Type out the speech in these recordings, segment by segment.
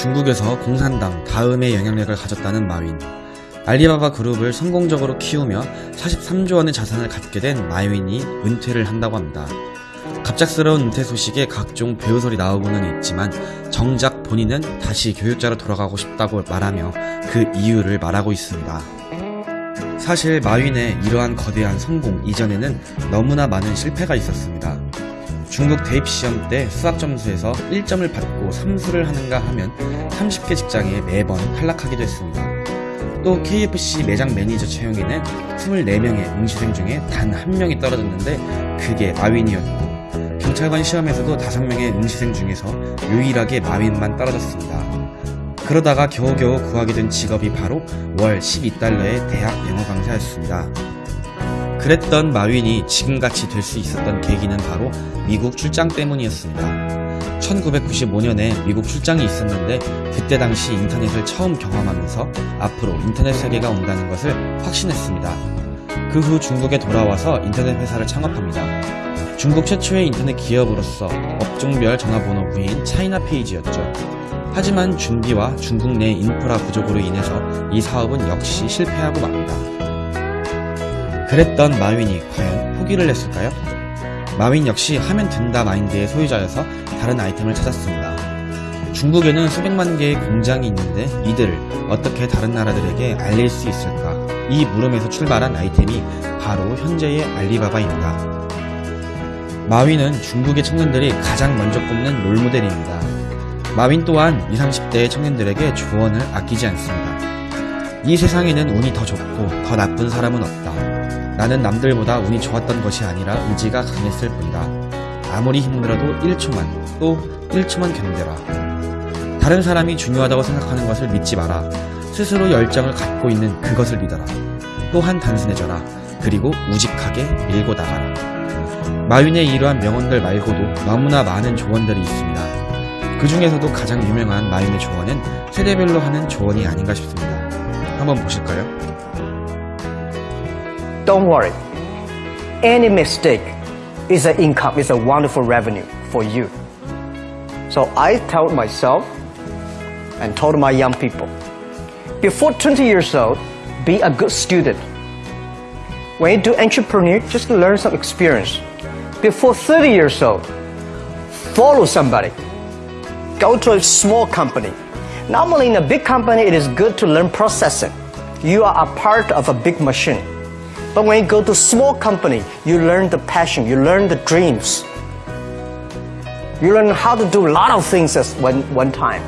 중국에서 공산당 다음의 영향력을 가졌다는 마윈. 알리바바 그룹을 성공적으로 키우며 43조 원의 자산을 갖게 된 마윈이 은퇴를 한다고 합니다. 갑작스러운 은퇴 소식에 각종 배우설이 나오고는 있지만 정작 본인은 다시 교육자로 돌아가고 싶다고 말하며 그 이유를 말하고 있습니다. 사실 마윈의 이러한 거대한 성공 이전에는 너무나 많은 실패가 있었습니다. 중국 대입 시험 때 수학 점수에서 1점을 받고 삼수를 하는가 하면 30개 직장에 매번 탈락하기도 했습니다. 또 KFC 매장 매니저 채용에는 24명의 응시생 중에 단 한 명이 떨어졌는데 그게 마윈이었고 경찰관 시험에서도 5명의 응시생 중에서 유일하게 마윈만 떨어졌습니다. 그러다가 겨우겨우 구하게 된 직업이 바로 월 12달러의 대학 영어 강사였습니다. 그랬던 마윈이 지금같이 될 수 있었던 계기는 바로 미국 출장 때문이었습니다. 1995년에 미국 출장이 있었는데 그때 당시 인터넷을 처음 경험하면서 앞으로 인터넷 세계가 온다는 것을 확신했습니다. 그 후 중국에 돌아와서 인터넷 회사를 창업합니다. 중국 최초의 인터넷 기업으로서 업종별 전화번호 부인 차이나 페이지였죠. 하지만 준비와 중국 내 인프라 부족으로 인해서 이 사업은 역시 실패하고 맙니다. 그랬던 마윈이 과연 포기를 했을까요? 마윈 역시 하면 된다 마인드의 소유자여서 다른 아이템을 찾았습니다. 중국에는 수백만 개의 공장이 있는데 이들을 어떻게 다른 나라들에게 알릴 수 있을까? 이 물음에서 출발한 아이템이 바로 현재의 알리바바입니다. 마윈은 중국의 청년들이 가장 먼저 꼽는 롤모델입니다. 마윈 또한 20, 30대의 청년들에게 조언을 아끼지 않습니다. 이 세상에는 운이 더 좋고 더 나쁜 사람은 없다. 나는 남들보다 운이 좋았던 것이 아니라 의지가 강했을 뿐이다. 아무리 힘들어도 1초만, 또 1초만 견뎌라. 다른 사람이 중요하다고 생각하는 것을 믿지 마라. 스스로 열정을 갖고 있는 그것을 믿어라. 또한 단순해져라. 그리고 우직하게 밀고 나가라. 마윈의 이러한 명언들 말고도 너무나 많은 조언들이 있습니다. 그 중에서도 가장 유명한 마윈의 조언은 세대별로 하는 조언이 아닌가 싶습니다. 한번 보실까요? Don't worry. Any mistake is an income, is a wonderful revenue for you. So I told myself and told my young people, before 20 years old, be a good student. When you do entrepreneur, just learn some experience. Before 30 years old, follow somebody. Go to a small company. Normally in a big company, it is good to learn processing. You are a part of a big machine. But when you go to small company, you learn the passion, you learn the dreams. You learn how to do a lot of things at one, one time.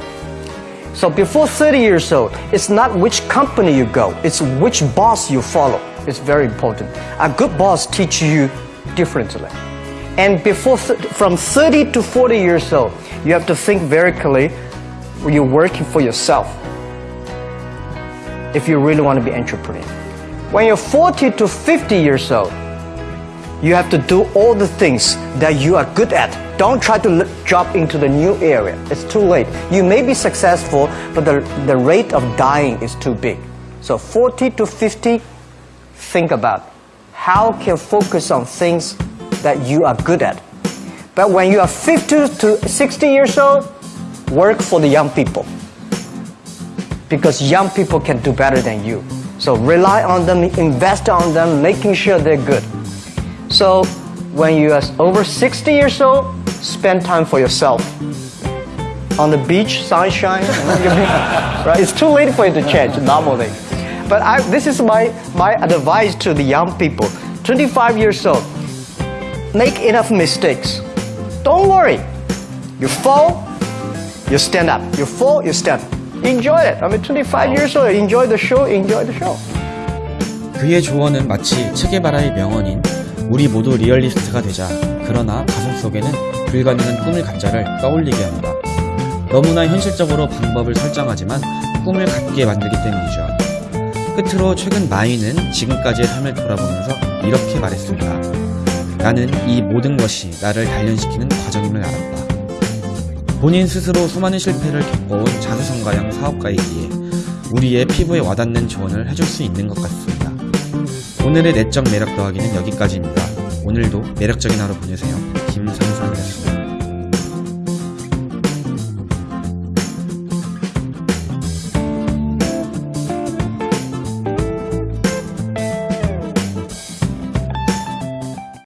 So before 30 years old, it's not which company you go, it's which boss you follow. It's very important. A good boss teaches you differently. And before, from 30 to 40 years old, you have to think very clearly, you're working for yourself. If you really want to be entrepreneur. When you're 40 to 50 years old, you have to do all the things that you are good at. Don't try to jump into the new area. It's too late. You may be successful, but the, the rate of dying is too big. So 40 to 50, think about how can focus on things that you are good at. But when you are 50 to 60 years old, work for the young people. Because young people can do better than you. So rely on them, invest on them, making sure they're good. So when you are over 60 years old, spend time for yourself. On the beach, sunshine, right? It's too late for you to change normally. But I, this is my, my advice to the young people. 25 years old, make enough mistakes. Don't worry. You fall, you stand up. You fall, you stand. Enjoy it. I mean, 25 years old, enjoy the show, enjoy the show. 그의 조언은 마치 체게바라의 명언인 우리 모두 리얼리스트가 되자 그러나 가슴 속에는 불가능한 꿈을 갖자를 떠올리게 합니다. 너무나 현실적으로 방법을 설정하지만 꿈을 갖게 만들기 때문이죠. 끝으로 최근 마이는 지금까지의 삶을 돌아보면서 이렇게 말했습니다. 나는 이 모든 것이 나를 단련시키는 과정임을 알았다. 본인 스스로 수많은 실패를 겪어온 자수성가형 사업가이기에 우리의 피부에 와닿는 조언을 해줄 수 있는 것 같습니다. 오늘의 내적 매력 더하기는 여기까지입니다. 오늘도 매력적인 하루 보내세요. 김상선